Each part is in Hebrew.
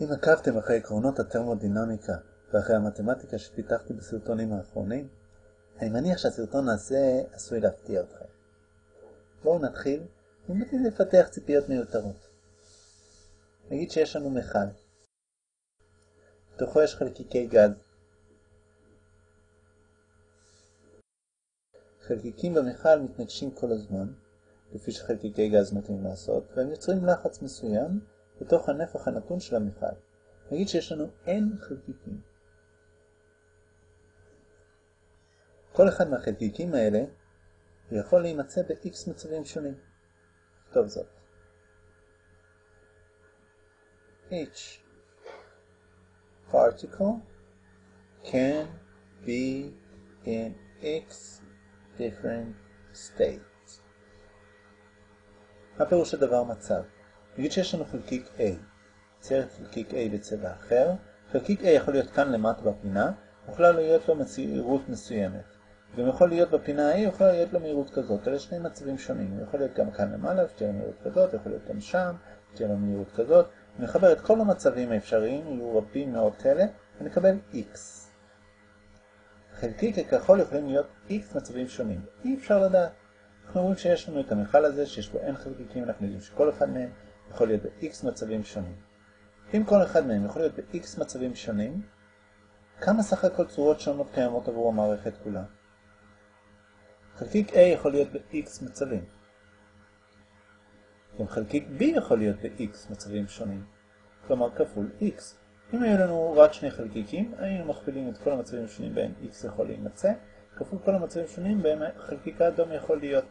אם עקבתם אחרי עקרונות התרמודינמיקה ואחרי המתמטיקה שפיתחתי בסרטונים האחרונים, אני מניח שהסרטון הזה עשוי להפתיע אתכם. בואו נתחיל בלי לפתח ציפיות מיותרות. נגיד שיש לנו מכל. בתוכו יש חלקיקי גז. חלקיקים במכל מתנגשים כל הזמן, לפי שחלקיקי גז מתאים לעשות, והם יוצרים לחץ מסוים בתוך הנפח הנתון של המכל. נגיד שיש לנו n חלקיקים. כל אחד מהחלקיקים האלה יכול להימצא ב-x מצבים שונים. טוב זאת. each particle can be in x different states. מה פירוש הדבר מצב? נגיד שיש לנו חלקיק A, צייר חלקיק A בצבע אחר, חלקיק A יכול להיות כאן למטה בפינה, יכולה להיות לו מהירות מסוימת. גם יכול להיות בפינה A, יכולה להיות לו מהירות כזאת, אלה שני מצבים שונים, הוא יכול להיות גם כאן למעלה, שתהיה לו מהירות כזאת, יכול להיות גם שם, שתהיה לו מהירות כזאת, נחבר את כל המצבים האפשריים, יהיו רבים מאוד כאלה, ונקבל X. חלקיק הכחול יכולים להיות X מצבים שונים, אי אפשר לדעת. אנחנו רואים שיש לנו את המכל הזה, שיש בו N חלקיקים, אנחנו יודעים שכל אחד מהם יכול להיות ב-X מצבים שונים. אם כל אחד מהם יכול להיות ב-X מצבים שונים, כמה סך הכל צורות שונות קיימות עבור המערכת כולה? חלקיק A יכול להיות ב-X מצבים. גם חלקיק B יכול להיות ב-X מצבים שונים, כלומר כפול X. אם היו לנו רק שני חלקיקים, היינו מכפילים את כל המצבים השונים בהם X יכול להימצא, כפול כל המצבים השונים בהם חלקיק האדום יכול להיות.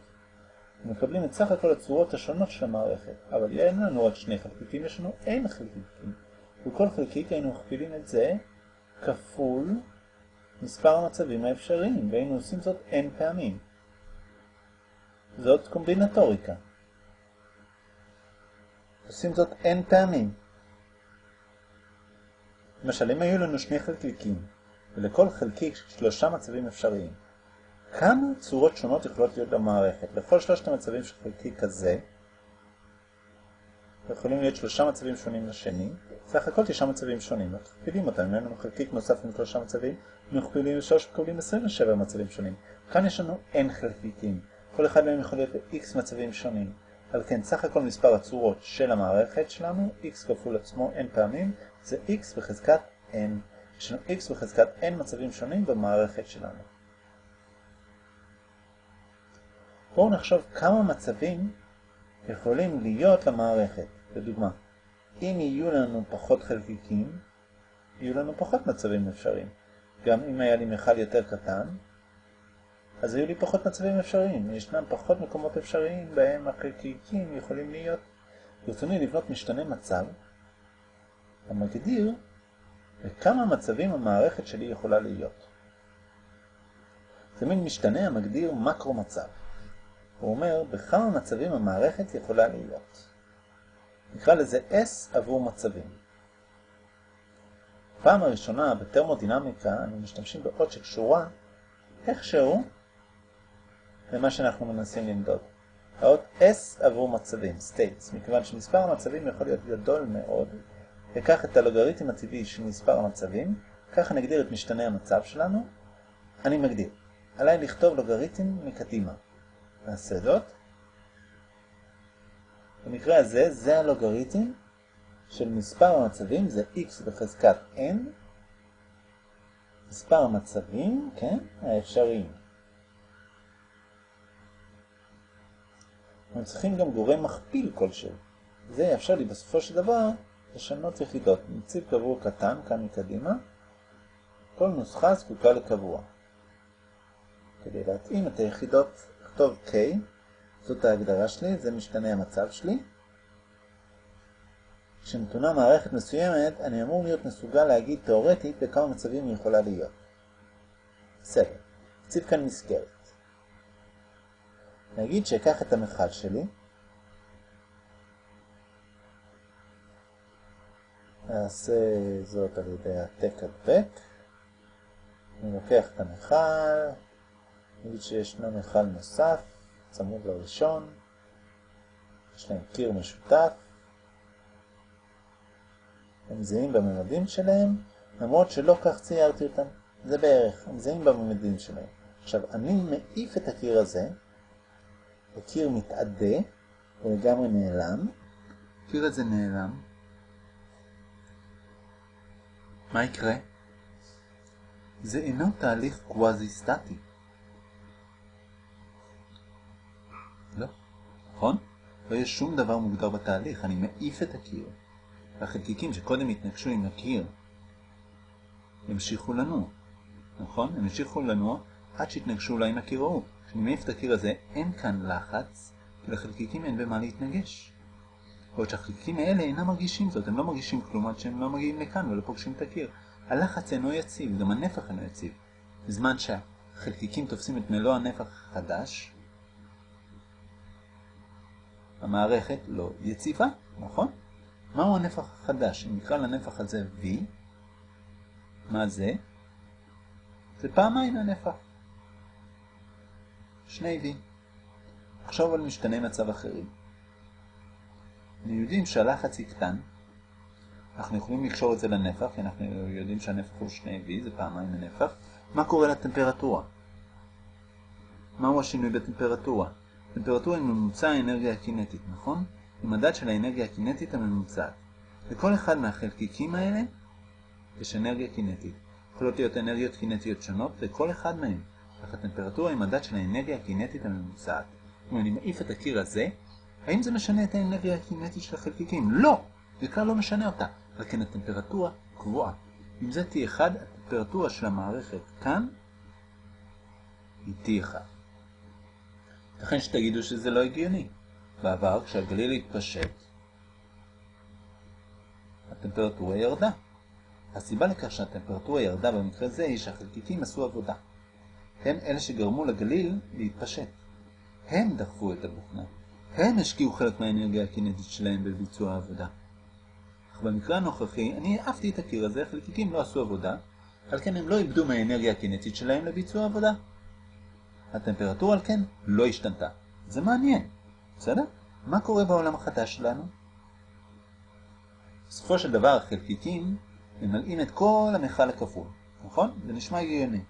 מקבלים את סך הכל הצורות השונות של המערכת, אבל אין לנו רק שני חלקיקים, יש לנו אין חלקיקים. וכל חלקיק היינו מכפילים את זה כפול מספר המצבים האפשריים, והיינו עושים זאת אין פעמים. זאת קומבינטוריקה. עושים זאת אין פעמים. למשל, אם היו לנו שני חלקיקים, ולכל חלקיק שלושה מצבים אפשריים, כמה צורות שונות יכולות להיות במערכת? לכל שלושת המצבים של חלקיק כזה, יכולים להיות שלושה מצבים שונים לשני, סך הכל תשעה מצבים שונים, מכפילים אותם, אם אין לנו חלקיק נוסף עם שלושה מצבים, מכפילים לשלוש מקבלים 27 מצבים שונים. כאן יש לנו n חלקיקים, כל אחד מהם יכול להיות ב-x מצבים שונים. על כן, סך הכל מספר הצורות של המערכת שלנו, x כפול עצמו n פעמים, זה x בחזקת n. יש לנו x בחזקת n מצבים שונים במערכת שלנו. בואו נחשוב כמה מצבים יכולים להיות למערכת. לדוגמה, אם יהיו לנו פחות חלקיקים, יהיו לנו פחות מצבים אפשריים. גם אם היה לי מכל יותר קטן, אז היו לי פחות מצבים אפשריים. ישנם פחות מקומות אפשריים בהם החלקיקים יכולים להיות. ברצוני לבנות משתנה מצב המגדיר בכמה מצבים המערכת שלי יכולה להיות. זה מין משתנה המגדיר מקרו מצב. הוא אומר בכמה מצבים המערכת יכולה להיות. נקרא לזה S עבור מצבים. פעם הראשונה בטרמודינמיקה אנו משתמשים באות שקשורה איכשהו למה שאנחנו מנסים למדוד. האות S עבור מצבים, states, מכיוון שמספר המצבים יכול להיות גדול מאוד, וקח את הלוגריתם הטבעי של מספר המצבים, ככה נגדיר את משתנה המצב שלנו. אני מגדיר. עליי לכתוב לוגריתם מקדימה. נעשה זאת. במקרה הזה, זה הלוגריתם של מספר המצבים, זה x בחזקת n, מספר המצבים, כן, האפשריים. אנחנו צריכים גם גורם מכפיל כלשהו. זה יאפשר לי בסופו של דבר לשנות יחידות. נציב קבוע קטן, כאן מקדימה. כל נוסחה זקוקה לקבוע. כדי להתאים את היחידות, לכתוב K, זאת ההגדרה שלי, זה משתנה המצב שלי. כשנתונה מערכת מסוימת, אני אמור להיות מסוגל להגיד תאורטית בכמה מצבים היא יכולה להיות. בסדר, נציב כאן מסגרת. נגיד שאקח את המכל שלי, נעשה זאת על ידי העתק הדבק, אני לוקח את המכל, נגיד שישנו מכל נוסף, צמוד לראשון, יש להם קיר משותף, הם זהים בממדים שלהם, למרות שלא כך ציירתי אותם. זה בערך, הם זהים בממדים שלהם. עכשיו, אני מעיף את הקיר הזה, הקיר מתעדה, הוא לגמרי נעלם. הקיר הזה נעלם. מה יקרה? זה אינו תהליך קוואזי-סטטי. לא, נכון? לא יש שום דבר מוגדר בתהליך, אני מעיף את הקיר. והחלקיקים שקודם התנגשו עם הקיר ימשיכו לנוע, נכון? הם ימשיכו לנוע עד שיתנגשו אולי עם הקיר ההוא. כשאני מעיף את הקיר הזה, אין כאן לחץ, כי לחלקיקים אין במה להתנגש. בעוד שהחלקיקים האלה אינם מרגישים זאת, הם לא מרגישים כלום עד שהם לא מגיעים לכאן ולא פוגשים את הקיר. הלחץ אינו יציב, גם הנפח אינו יציב. בזמן שהחלקיקים תופסים את מלוא הנפח החדש, המערכת לא יציבה, נכון? מהו הנפח החדש? אם נקרא לנפח הזה V, מה זה? זה פעמיים הנפח. שני V. עכשיו על משתנה מצב אחרים. אנחנו יודעים שהלחץ יקטן, אנחנו יכולים לקשור את זה לנפח, כי אנחנו יודעים שהנפח הוא שני V, זה פעמיים הנפח. מה קורה לטמפרטורה? מהו השינוי בטמפרטורה? טמפרטורה היא ממוצע האנרגיה הקינטית, נכון? היא מדד של האנרגיה הקינטית הממוצעת. לכל אחד מהחלקיקים האלה יש אנרגיה קינטית. יכולות להיות אנרגיות קינטיות שונות, וכל אחד מהם. אך הטמפרטורה היא מדד של האנרגיה הקינטית הממוצעת. אם אני מעיף את הקיר הזה, האם זה משנה את האנרגיה הקינטית של החלקיקים? לא! זה כלל לא משנה אותה. אבל כן הטמפרטורה קבועה. אם זה T1, הטמפרטורה של המערכת כאן היא T1. לכן שתגידו שזה לא הגיוני. בעבר, כשהגליל התפשט, הטמפרטורה ירדה. הסיבה לכך שהטמפרטורה ירדה במקרה זה היא שהחלקיקים עשו עבודה. הם אלה שגרמו לגליל להתפשט. הם דחפו את הבוכנה. הם השקיעו חלק מהאנרגיה הקינטית שלהם בביצוע העבודה. אך במקרה הנוכחי, אני העפתי את הקיר הזה, החלקיקים לא עשו עבודה, על כן הם לא איבדו מהאנרגיה הקינטית שלהם לביצוע עבודה. הטמפרטורה על כן לא השתנתה. זה מעניין, בסדר? מה קורה בעולם החדש שלנו? בסופו של דבר החלקיקים ממלאים את כל המכל הכפול, נכון? זה נשמע הגיוני.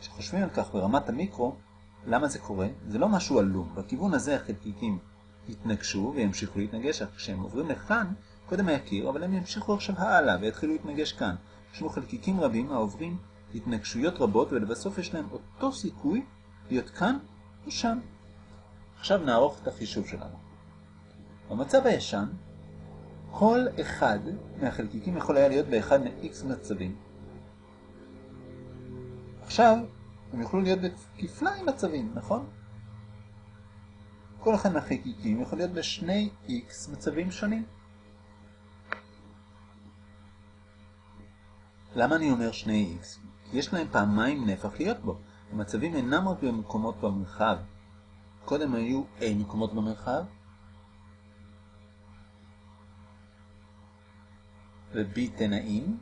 כשחושבים על כך ברמת המיקרו, למה זה קורה? זה לא משהו עלום. בכיוון הזה החלקיקים יתנגשו וימשיכו להתנגש, כשהם עוברים לכאן, קודם היה קיר, אבל הם ימשיכו עכשיו הלאה ויתחילו להתנגש כאן. יש לנו חלקיקים רבים העוברים התנגשויות רבות ולבסוף יש להם אותו סיכוי להיות כאן או שם. עכשיו נערוך את החישוב שלנו. במצב הישן, כל אחד מהחלקיקים יכול היה להיות באחד מ-x מצבים. עכשיו, הם יוכלו להיות בכפליים מצבים, נכון? כל אחד מהחלקיקים יכול להיות בשני x מצבים שונים. למה אני אומר שני x? כי יש להם פעמיים נפח להיות בו. המצבים אינם רק במקומות במרחב. קודם היו A מקומות במרחב, ו-B תנאים.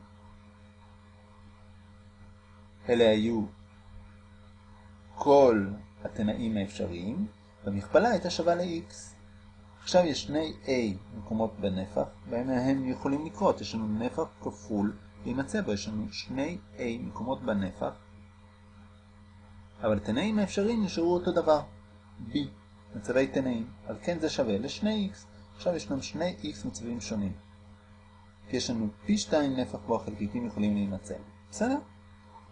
אלה היו כל התנאים האפשריים, והמכפלה הייתה שווה ל-x. עכשיו יש שני A מקומות בנפח, בהם הם יכולים לקרות. יש לנו נפח כפול להימצא בו, יש לנו שני A מקומות בנפח, אבל התנאים האפשריים נשארו אותו דבר. B, מצבי תנאים. על כן זה שווה ל-2x. עכשיו יש לנו שני x מצבים שונים. יש לנו פי 2 נפח בו החלקיקים יכולים להימצא. בסדר?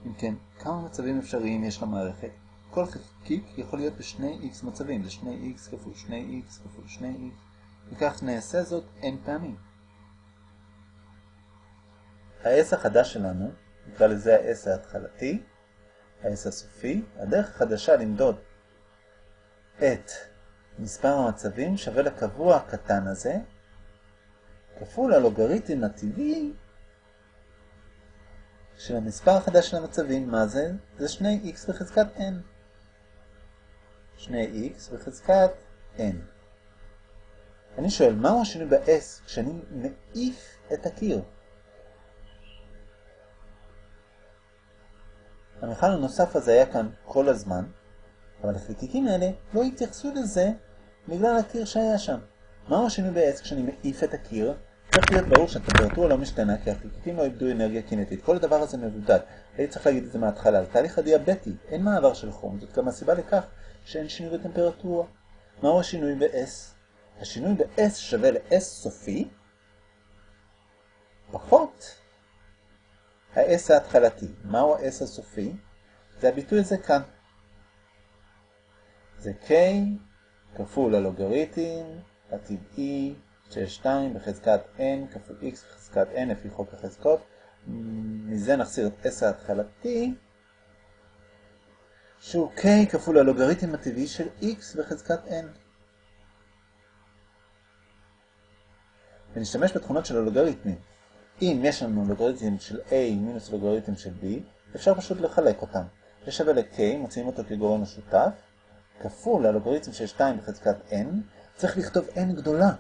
אם כן, כמה מצבים אפשריים יש למערכת? כל חלקיק יכול להיות בשני x מצבים, זה 2x כפול 2x כפול 2x, וכך נעשה זאת n פעמים. ה-S החדש שלנו, נקרא לזה ה-S ההתחלתי, ה-S הסופי, הדרך החדשה למדוד את מספר המצבים שווה לקבוע הקטן הזה, כפול הלוגריתם הטבעי של המספר החדש של המצבים. מה זה? זה 2x בחזקת n. 2x בחזקת n. אני שואל, מהו השינוי ב-s כשאני מעיף את הקיר? המכל הנוסף הזה היה כאן כל הזמן, אבל החלקיקים האלה לא התייחסו לזה בגלל הקיר שהיה שם. מהו השינוי ב-s כשאני מעיף את הקיר? צריך להיות ברור שהטמפרטורה לא משתנה כי החלקיקים לא איבדו אנרגיה קינטית. כל הדבר הזה מבודד. הייתי צריך להגיד את זה מההתחלה. לתהליך הדיאבטי אין מעבר של חום. זאת גם הסיבה לכך שאין שינוי בטמפרטורה. מהו השינוי ב-S? השינוי ב-S שווה ל-S סופי פחות ה-S ההתחלתי. מהו ה-S הסופי? זה הביטוי הזה כאן. זה K כפול הלוגריתם הטבעי של 2 בחזקת n כפול x בחזקת n לפי חוק החזקות. מזה נחסיר את s ההתחלתי, שהוא k כפול הלוגריתם הטבעי של x בחזקת n. ונשתמש בתכונות של הלוגריתמים. אם יש לנו לוגריתם של a מינוס לוגריתם של b, אפשר פשוט לחלק אותם. זה שווה ל-k, מוצאים אותו כגורם משותף, כפול הלוגריתם של 2 בחזקת n, צריך לכתוב n גדולה.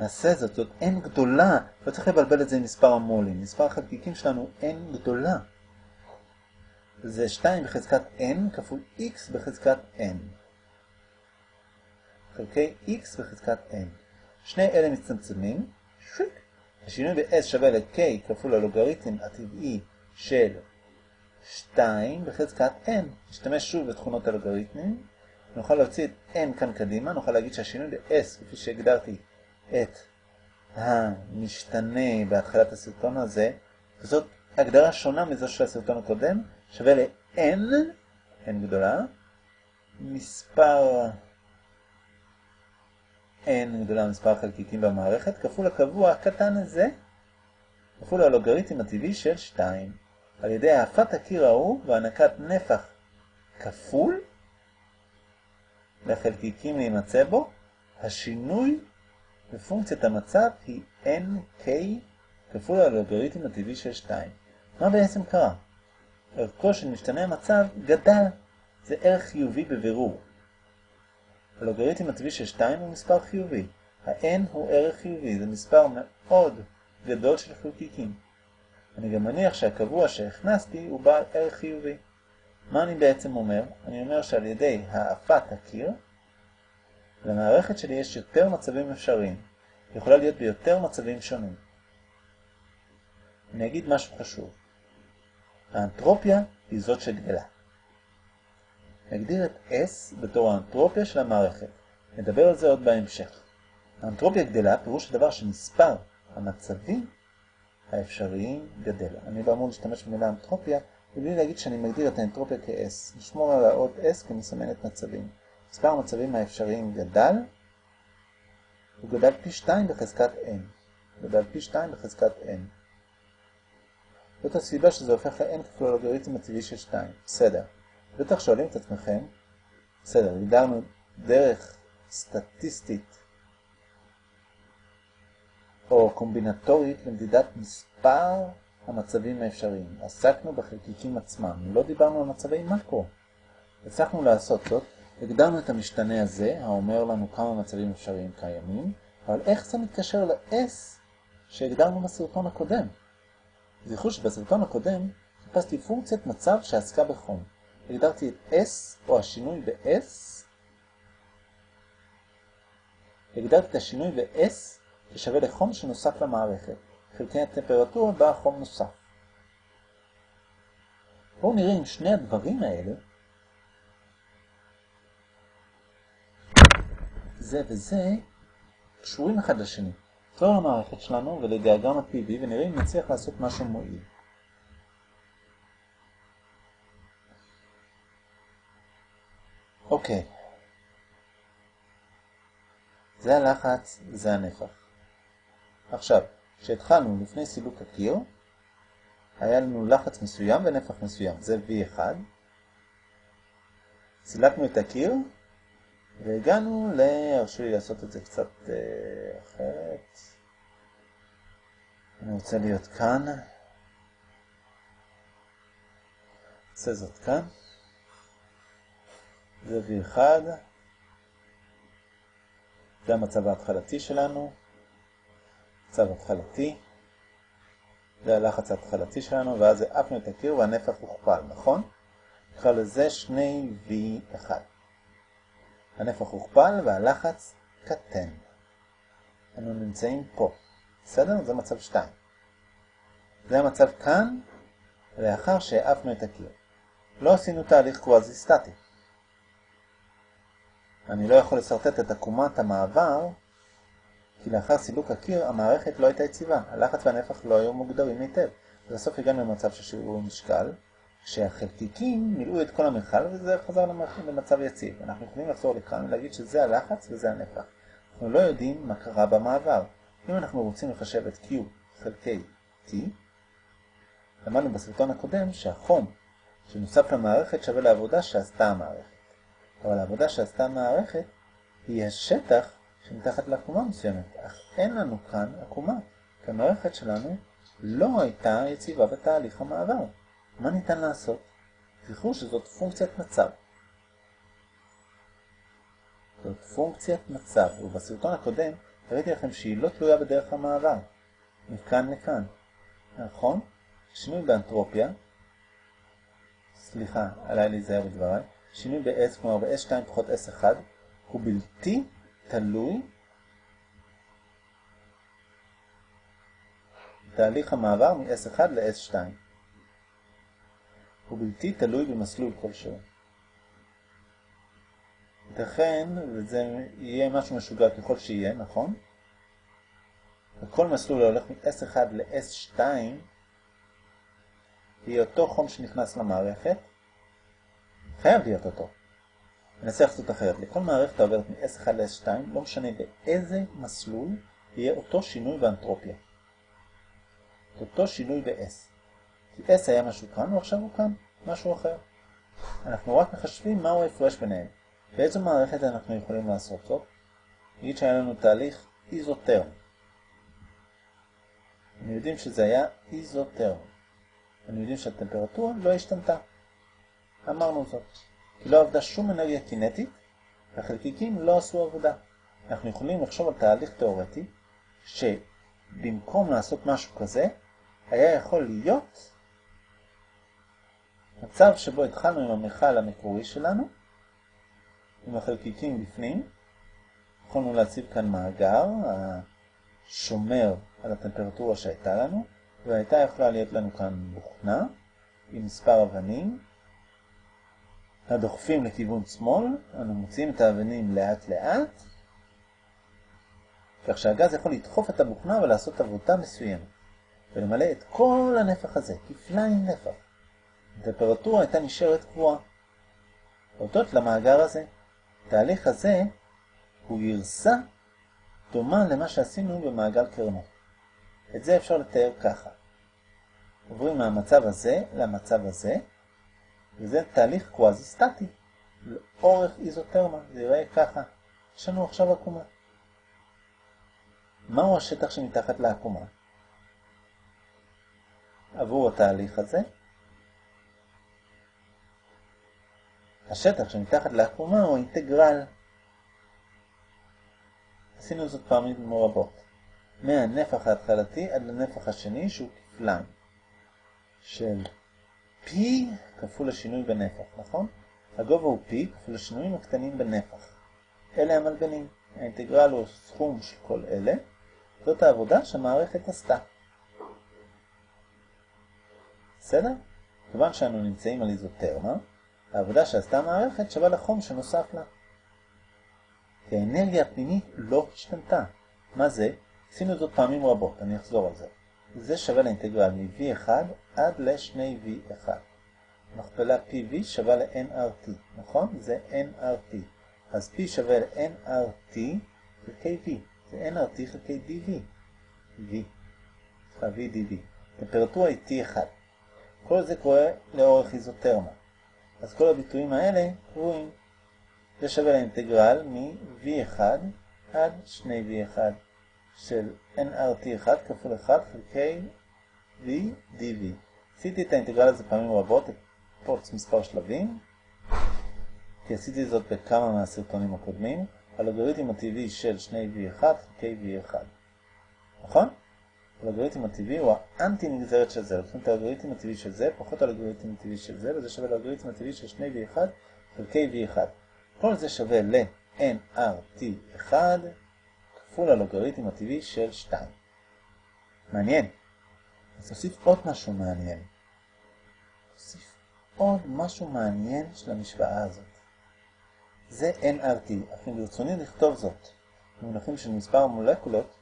נעשה זאת, זאת n גדולה, לא צריך לבלבל את זה עם מספר המולים. מספר החלקיקים שלנו n גדולה. זה 2 בחזקת n כפול x בחזקת n. חלקי x בחזקת n. שני אלה מצטמצמים. השינוי ב-s שווה ל-k כפול הלוגריתם הטבעי של 2 בחזקת n. נשתמש שוב בתכונות הלוגריתמים. נוכל להוציא את n כאן קדימה, נוכל להגיד שהשינוי ב-s, כפי שהגדרתי את המשתנה בהתחלת הסרטון הזה, וזאת הגדרה שונה מזו של הסרטון הקודם, שווה ל-n, n גדולה, מספר n גדולה מספר החלקיקים במערכת, כפול הקבוע הקטן הזה, כפול הלוגריתם הטבעי של 2. על ידי האפת הקיר ההוא והענקת נפח כפול לחלקיקים להימצא בו, השינוי בפונקציית המצב היא nk כפול הלוגריתם הטבעי של 2. מה בעצם קרה? ערכו של משתנה המצב גדל. זה ערך חיובי בבירור. הלוגריתם הטבעי של 2 הוא מספר חיובי. ה-n הוא ערך חיובי, זה מספר מאוד גדול של חלקיקים. אני גם מניח שהקבוע שהכנסתי הוא בעל ערך חיובי. מה אני בעצם אומר? אני אומר שעל ידי האפת הקיר, למערכת שלי יש יותר מצבים אפשריים. היא יכולה להיות ביותר מצבים שונים. אני אגיד משהו חשוב. האנטרופיה היא זאת שגדלה. נגדיר את S בתור האנטרופיה של המערכת. נדבר על זה עוד בהמשך. האנטרופיה גדלה פירוש הדבר שמספר המצבים האפשריים גדל. אני לא אמור להשתמש במילה אנטרופיה, מבלי להגיד שאני מגדיר את האנטרופיה כ-S. נשמור על האות S כמסמנת מצבים. מספר המצבים האפשריים גדל, הוא גדל פי 2 בחזקת n. גדל פי 2 בחזקת n. זאת הסיבה שזה הופך ל-n כפול הלוגריתם הטבעי של 2. בסדר. בטח שואלים את עצמכם, בסדר, הגדרנו דרך סטטיסטית או קומבינטורית למדידת מספר המצבים האפשריים. עסקנו בחלקיקים עצמם, לא דיברנו על מצבי מקרו. הצלחנו לעשות זאת, הגדרנו את המשתנה הזה, האומר לנו כמה מצבים אפשריים קיימים, אבל איך זה מתקשר ל-S שהגדרנו בסרטון הקודם? זכרו שבסרטון הקודם חיפשתי פונקציית מצב שעסקה בחום. הגדרתי את S, או השינוי ב-S, הגדרתי את השינוי ב-S כשווה לחום שנוסף למערכת. חלקי הטמפרטורה בה חום נוסף. בואו נראה אם שני הדברים האלה, זה וזה, קשורים אחד לשני. נחזור למערכת שלנו ולדיאגרם ה-PV ונראה אם נצליח לעשות משהו מועיל. אוקיי. זה הלחץ, זה הנפח. עכשיו, כשהתחלנו לפני סילוק הקיר, היה לנו לחץ מסוים ונפח מסוים, זה V1. סילקנו את הקיר, והגענו ל... הרשו לי לעשות את זה קצת אה, אחרת. אני רוצה להיות כאן. נעשה זאת כאן. זה V1. זה המצב ההתחלתי שלנו. מצב התחלתי. זה הלחץ ההתחלתי שלנו, ואז העפנו את הקיר והנפח הוכפל, נכון? נקרא לזה 2V1. הנפח הוכפל והלחץ קטן. אנו נמצאים פה. בסדר? זה מצב 2. זה המצב כאן, לאחר שהעפנו את הקיר. לא עשינו תהליך קוואזי סטטי. אני לא יכול לסרטט את עקומת המעבר, כי לאחר סילוק הקיר המערכת לא הייתה יציבה, הלחץ והנפח לא היו מוגדרים היטב. בסוף הגענו למצב של שיעור משקל, כשהחלקיקים מילאו את כל המכל וזה חזר למצב יציב. אנחנו יכולים לחזור לכאן ולהגיד שזה הלחץ וזה הנפח. אנחנו לא יודעים מה קרה במעבר. אם אנחנו רוצים לחשב את Q חלקי T, למדנו בסרטון הקודם שהחום שנוסף למערכת שווה לעבודה שעשתה המערכת. אבל העבודה שעשתה המערכת היא השטח שמתחת לעקומה מסוימת, אך אין לנו כאן עקומה, כי המערכת שלנו לא הייתה יציבה בתהליך המעבר. מה ניתן לעשות? זכרו שזאת פונקציית מצב. זאת פונקציית מצב, ובסרטון הקודם הראיתי לכם שהיא לא תלויה בדרך המעבר, מכאן לכאן. נכון? שינוי באנטרופיה, סליחה, עליי להיזהר בדבריי, שינוי ב-S, כלומר ב-S2 פחות S1, הוא בלתי תלוי תהליך המעבר מ-S1 ל-S2. הוא בלתי תלוי במסלול כלשהו. ייתכן, וזה יהיה משהו משוגע ככל שיהיה, נכון? וכל מסלול הולך מ-S1 ל-S2 יהיה אותו חום שנכנס למערכת, חייב להיות אותו. ננסה לעשות אחרת. לכל מערכת העוברת מ-S1 ל-S2, לא משנה באיזה מסלול, יהיה אותו שינוי באנטרופיה. אותו שינוי ב-S. כי S היה משהו כאן, ועכשיו הוא כאן, משהו אחר. אנחנו רק מחשבים מהו ההפרש ביניהם. באיזו מערכת אנחנו יכולים לעשות זאת? נגיד שהיה לנו תהליך איזוטרם. אנחנו יודעים שזה היה איזוטרם. אנחנו יודעים שהטמפרטורה לא השתנתה. אמרנו זאת. כי לא עבדה שום אנרגיה קינטית, והחלקיקים לא עשו עבודה. אנחנו יכולים לחשוב על תהליך תאורטי, שבמקום לעשות משהו כזה, היה יכול להיות מצב שבו התחלנו עם המכל המקורי שלנו, עם החלקיקים בפנים, יכולנו להציב כאן מאגר השומר על הטמפרטורה שהייתה לנו, והייתה יכולה להיות לנו כאן בוכנה עם מספר אבנים, הדוחפים לכיוון שמאל, אנו מוציאים את האבנים לאט לאט, כך שהגז יכול לדחוף את הבוכנה ולעשות עבודה מסוימת, ולמלא את כל הנפח הזה, כפליים נפח. הטמפרטורה הייתה נשארת קבועה. הודות למאגר הזה, התהליך הזה הוא גרסה דומה למה שעשינו במעגל קרנות. את זה אפשר לתאר ככה. עוברים מהמצב הזה למצב הזה, וזה תהליך קוואזי סטטי, לאורך איזוטרמה, זה יראה ככה. יש לנו עכשיו עקומה. מהו השטח שמתחת לעקומה? עבור התהליך הזה, השטח שמתחת לעקומה הוא אינטגרל. עשינו זאת פעמים רבות. מהנפח ההתחלתי עד לנפח השני שהוא כפליים של P כפול השינוי בנפח, נכון? הגובה הוא P כפול השינויים הקטנים בנפח. אלה המלבנים. האינטגרל הוא סכום של כל אלה. זאת העבודה שהמערכת עשתה. בסדר? כיוון שאנו נמצאים על איזוטרמה, העבודה שעשתה המערכת שווה לחום שנוסף לה. כי האנרגיה הפנימית לא השתנתה. מה זה? עשינו זאת פעמים רבות, אני אחזור על זה. זה שווה לאינטגרל מ-V1 עד ל-2V1. מכפלה PV שווה ל-nRT, נכון? זה nRT. אז P שווה ל-nRT חלקי V. זה nRT חלקי dV. V. סליחה, VDV. טמפרטורה היא T1. כל זה קורה לאורך איזוטרמה. אז כל הביטויים האלה קבועים. זה שווה לאינטגרל מ-V1 עד 2V1 של nRT1 כפול 1 חלקי V dV. עשיתי את האינטגרל הזה פעמים רבות, פורץ מספר שלבים, כי עשיתי זאת בכמה מהסרטונים הקודמים, הלוגריתם הטבעי של 2V1 חלקי V1. נכון? הלוגריתם הטבעי הוא האנטי נגזרת של זה. לוקחים את הלוגריתם הטבעי של זה, פחות הלוגריתם הטבעי של זה, וזה שווה ללוגריתם הטבעי של 2V1 חלקי V1. כל זה שווה ל-nRT1 כפול הלוגריתם הטבעי של 2. מעניין. אז נוסיף עוד משהו מעניין. נוסיף עוד משהו מעניין של המשוואה הזאת. זה nRT, אך אם ברצוני לכתוב זאת במונחים של מספר המולקולות,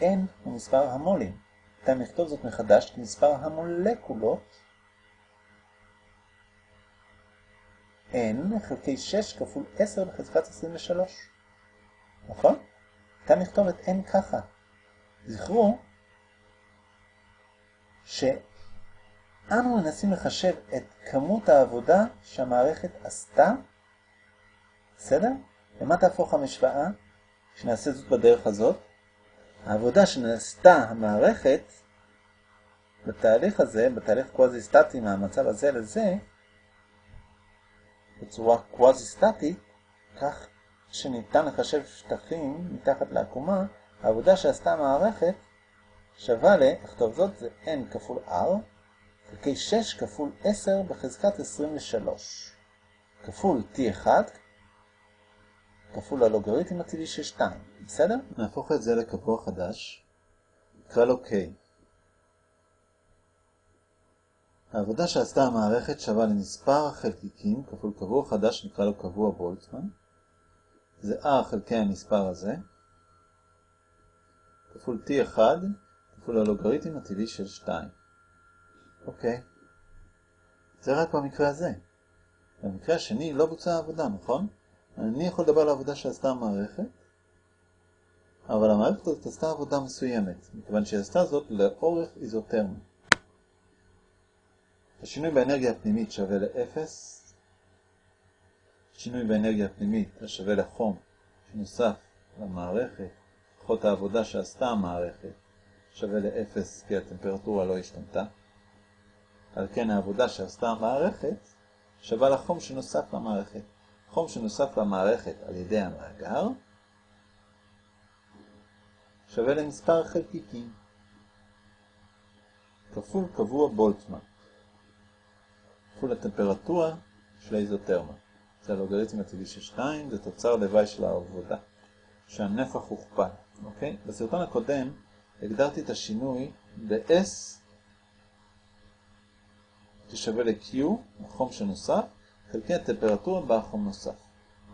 n הוא מספר המולים. ניתן לכתוב זאת מחדש כמספר המולקולות n חלקי 6 כפול 10 בחזקת 23. נכון? ניתן לכתוב את n ככה. זכרו שאנו מנסים לחשב את כמות העבודה שהמערכת עשתה, בסדר? למה תהפוך המשוואה? שנעשה זאת בדרך הזאת. העבודה שנעשתה המערכת בתהליך הזה, בתהליך קוואזי-סטטי מהמצב הזה לזה, בצורה קוואזי-סטטית, כך שניתן לחשב שטחים מתחת לעקומה, העבודה שעשתה המערכת שווה ל, לכתוב זאת, זה n כפול r, חלקי 6 כפול 10 בחזקת 23, כפול t1, כפול הלוגריתם הטבעי של 2, בסדר? נהפוך את זה לקבוע חדש, נקרא לו k. העבודה שעשתה המערכת שווה למספר החלקיקים כפול קבוע חדש נקרא לו קבוע בולטמן. זה r חלקי המספר הזה, כפול t1 כפול הלוגריתם הטבעי של 2. אוקיי. זה רק במקרה הזה. במקרה השני לא בוצעה עבודה, נכון? אני יכול לדבר על העבודה שעשתה המערכת, אבל המערכת הזאת עשתה עבודה מסוימת, מכיוון שהיא עשתה זאת לאורך איזוטרמי. השינוי באנרגיה הפנימית שווה ל-0, שינוי באנרגיה הפנימית השווה לחום שנוסף למערכת, פחות העבודה שעשתה המערכת, שווה ל-0 כי הטמפרטורה לא השתנתה. על כן העבודה שעשתה המערכת שווה לחום שנוסף למערכת. חום שנוסף למערכת על ידי המאגר שווה למספר חלקיקים כפול קבוע בולטמן כפול הטמפרטורה של האיזוטרמה. זה הלוגריתם הטבעי של 2, זה תוצר לוואי של העבודה, שהנפח הוכפל. אוקיי? בסרטון הקודם הגדרתי את השינוי ב-S ששווה ל-Q, החום שנוסף, חלקי הטמפרטורה בה החום נוסף.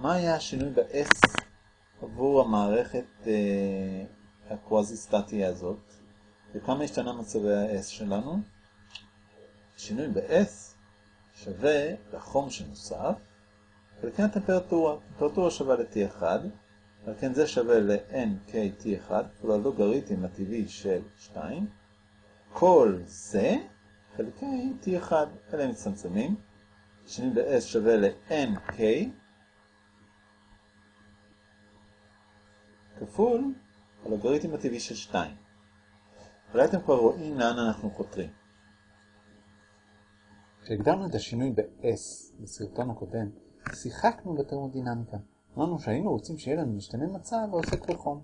מה היה השינוי ב-S עבור המערכת אה, הקוואזי-סטטי הזאת? וכמה השתנה מצבי ה-S שלנו? השינוי ב-S שווה לחום שנוסף, חלקי הטמפרטורה. הטמפרטורה שווה ל-T1, על כן זה שווה ל-NKT1, כפול הלוגריתם הטבעי של 2. כל זה חלקי T1, אלה מצטמצמים. שינוי ב-S שווה ל-NK כפול הלוגריתם הטבעי של 2. אולי אתם כבר רואים לאן אנחנו חותרים. כשהגדרנו את השינוי ב-S בסרטון הקודם, שיחקנו בתרמודינמיקה. אמרנו שהיינו רוצים שיהיה לנו משתנה מצב העוסק בחום.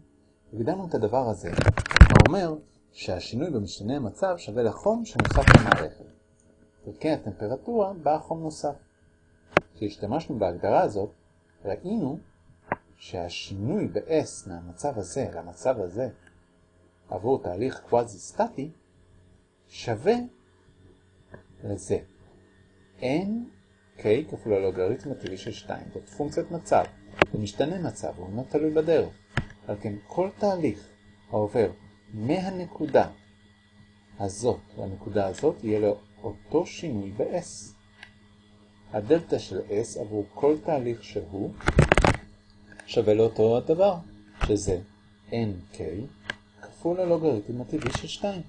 הגדרנו את הדבר הזה, האומר שהשינוי במשתנה המצב שווה לחום שנוסף למערכת. דרכי הטמפרטורה בא חום נוסף. כשהשתמשנו בהגדרה הזאת, ראינו שהשינוי ב-S מהמצב הזה למצב הזה עבור תהליך קוואזי-סטטי שווה לזה. n k כפול הלוגריתם הטבעי של 2. זאת פונקציית מצב. זה משתנה מצב, הוא אינו תלוי בדרך. על כן כל תהליך העובר מהנקודה הזאת לנקודה הזאת יהיה לו אותו שינוי ב-S. הדלתא של S עבור כל תהליך שהוא שווה לאותו הדבר, שזה nk כפול הלוגריתם הטבעי של 2.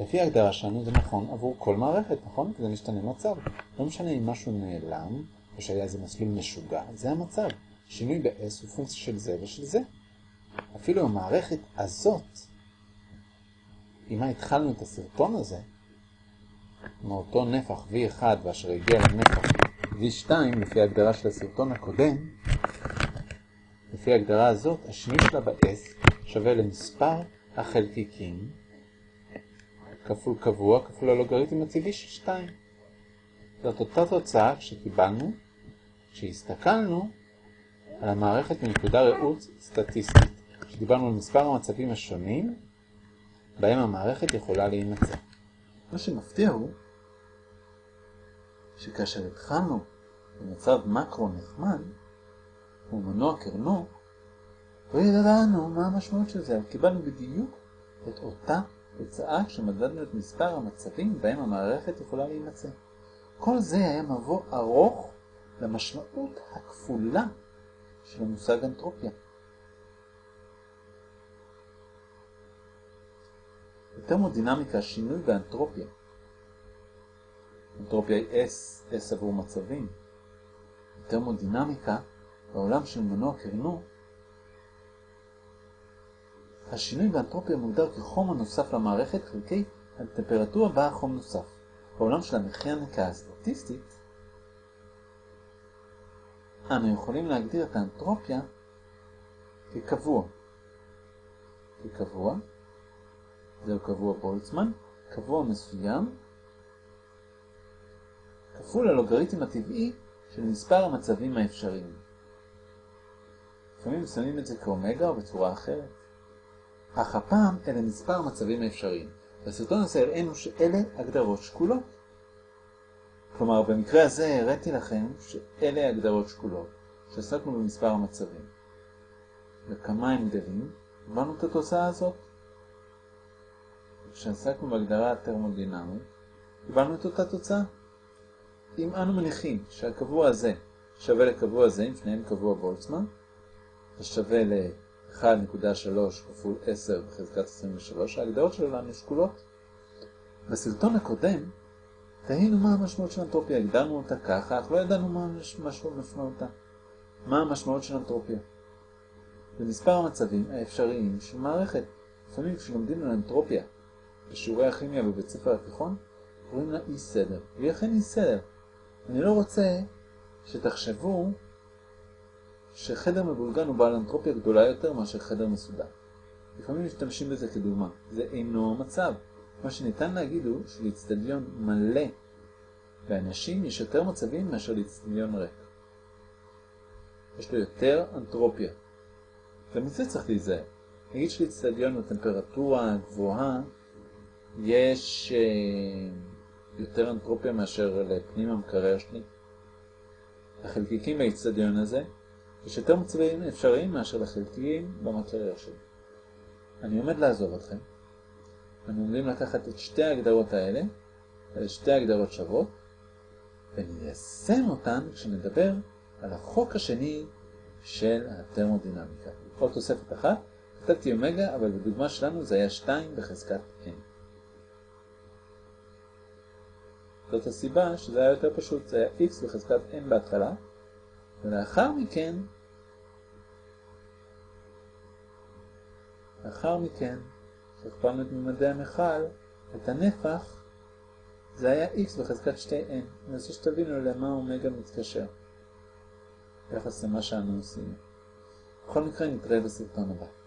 לפי ההגדרה שלנו זה נכון עבור כל מערכת, נכון? כי זה משתנה מצב. לא משנה אם משהו נעלם, או שהיה איזה מסלול משוגע, זה המצב. שינוי ב-S הוא פונקציה של זה ושל זה. אפילו המערכת הזאת, עם מה התחלנו את הסרטון הזה, מאותו נפח V1 ואשר הגיע לנפח V2, לפי ההגדרה של הסרטון הקודם, לפי ההגדרה הזאת, השינוי שלה ב-S שווה למספר החלקיקים כפול קבוע כפול הלוגריתם הטבעי של 2. זאת אותה תוצאה שקיבלנו כשהסתכלנו על המערכת מנקודה ראות סטטיסטית. שדיברנו על מספר המצבים השונים בהם המערכת יכולה להימצא. מה שמפתיע הוא שכאשר התחלנו במצב מקרו נחמד, הוא מנוע קרנו, לא ידענו מה המשמעות של זה, אבל קיבלנו בדיוק את אותה תוצאה כשמדדנו את מספר המצבים בהם המערכת יכולה להימצא. כל זה היה מבוא ארוך למשמעות הכפולה של המושג אנטרופיה. בתרמודינמיקה שינוי באנטרופיה. אנטרופיה היא S, S עבור מצבים. בתרמודינמיקה, בעולם של מנוע קרנו, השינוי באנטרופיה מוגדר כחום הנוסף למערכת חלקי הטמפרטורה בה החום נוסף. בעולם של המכניקה הסטטיסטית, אנו יכולים להגדיר את האנטרופיה כקבוע. כקבוע, זהו קבוע בולצמן, קבוע מסוים, כפול הלוגריתם הטבעי של מספר המצבים האפשריים. לפעמים שמים את זה כאומגה או בצורה אחרת. אך הפעם אלה מספר המצבים האפשריים. בסרטון הזה הראינו שאלה הגדרות שקולות. כלומר, במקרה הזה הראיתי לכם שאלה הגדרות שקולות, שעסקנו במספר המצבים. וכמה הם גדלים, הבנו את התוצאה הזאת. כשעסקנו בהגדרה הטרמודינמית, קיבלנו את אותה תוצאה. אם אנו מניחים שהקבוע הזה שווה לקבוע הזה, אם שניהם קבוע בולצמן, זה שווה ל-1.3 כפול 10 בחזקת 23, ההגדרות שלנו שקולות. בסרטון הקודם תהינו מה המשמעות של אנטרופיה, הגדרנו אותה ככה, אך לא ידענו מה משמעותה. מה המשמעות של אנטרופיה? במספר המצבים האפשריים של מערכת. לפעמים כשלומדים על אנטרופיה בשיעורי הכימיה בבית ספר התיכון, קוראים לה אי סדר, והיא אכן אי סדר. אני לא רוצה שתחשבו שחדר מבולגן הוא בעל אנטרופיה גדולה יותר מאשר חדר מסודר. לפעמים משתמשים בזה כדוגמה. זה אינו המצב. מה שניתן להגיד הוא שלאצטדיון מלא באנשים יש יותר מצבים מאשר לאצטדיון ריק. יש לו יותר אנטרופיה. ומזה צריך להיזהר. נגיד שלאצטדיון בטמפרטורה גבוהה יש אה, יותר אנטרופיה מאשר לפנים המקרר שלי. לחלקיקים באצטדיון הזה יש יותר מצבים אפשריים מאשר לחלקיקים במקרר שלי. אני עומד לעזוב אתכם. אנחנו עומדים לקחת את שתי ההגדרות האלה, אלה שתי הגדרות שוות, וניישם אותן כשנדבר על החוק השני של הטרמודינמיקה. עוד תוספת אחת, כתבתי אומגה, אבל בדוגמה שלנו זה היה 2 בחזקת n. זאת הסיבה שזה היה יותר פשוט, זה היה x בחזקת n בהתחלה, ולאחר מכן, לאחר מכן, כשהכפלנו את ממדי המכל, את הנפח, זה היה x בחזקת 2n. אני רוצה שתבינו למה אומגה מתקשר. ביחס למה שאנו עושים. בכל מקרה נתראה בסרטון הבא.